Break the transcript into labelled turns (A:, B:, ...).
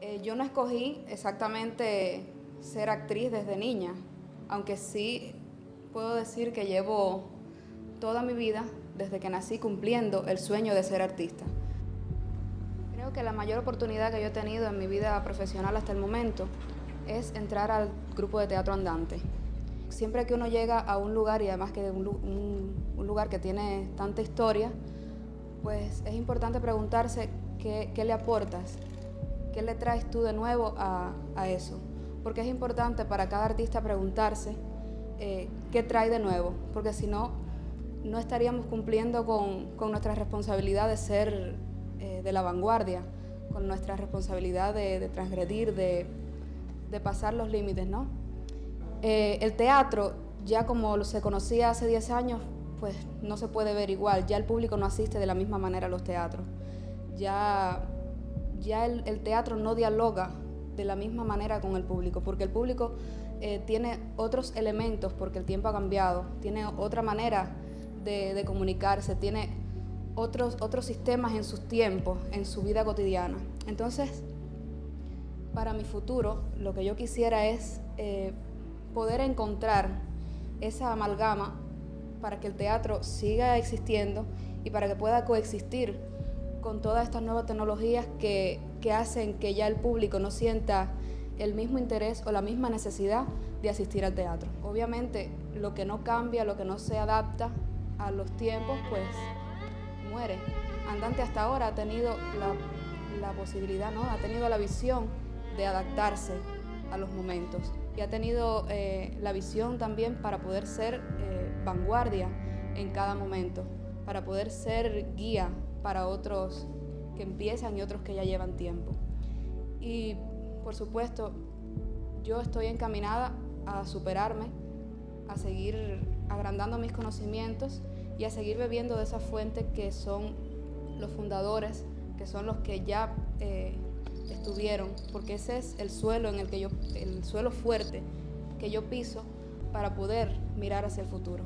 A: Eh, yo no escogí exactamente ser actriz desde niña, aunque sí puedo decir que llevo toda mi vida, desde que nací, cumpliendo el sueño de ser artista. Creo que la mayor oportunidad que yo he tenido en mi vida profesional hasta el momento es entrar al grupo de teatro andante. Siempre que uno llega a un lugar, y además que un, un, lugar que tiene tanta historia, pues es importante preguntarse qué, qué le aportas, ¿Qué le traes tú de nuevo a, eso? Porque es importante para cada artista preguntarse eh, qué trae de nuevo, porque si no, no estaríamos cumpliendo con, nuestra responsabilidad de ser eh, de la vanguardia, con nuestra responsabilidad de, transgredir, de, pasar los límites, ¿no? Eh, el teatro, ya como se conocía hace 10 años, pues no se puede ver igual, ya el público no asiste de la misma manera a los teatros. Ya ya el, teatro no dialoga de la misma manera con el público, porque el público eh, tiene otros elementos, porque el tiempo ha cambiado, tiene otra manera de, comunicarse, tiene otros, otros sistemas en sus tiempos, en su vida cotidiana. Entonces, para mi futuro, lo que yo quisiera es eh, poder encontrar esa amalgama para que el teatro siga existiendo y para que pueda coexistir con todas estas nuevas tecnologías que, hacen que ya el público no sienta el mismo interés o la misma necesidad de asistir al teatro. Obviamente, lo que no cambia, lo que no se adapta a los tiempos, pues muere. Andante hasta ahora ha tenido la, posibilidad, ¿no? ha tenido la visión de adaptarse a los momentos y ha tenido eh, la visión también para poder ser eh, vanguardia en cada momento, para poder ser guía para otros que empiezan y otros que ya llevan tiempo. Y por supuesto, yo estoy encaminada a superarme, a seguir agrandando mis conocimientos y a seguir bebiendo de esa fuente que son los fundadores, que son los que ya eh, estuvieron, porque ese es el suelo en el que yo, el suelo fuerte que yo piso para poder mirar hacia el futuro.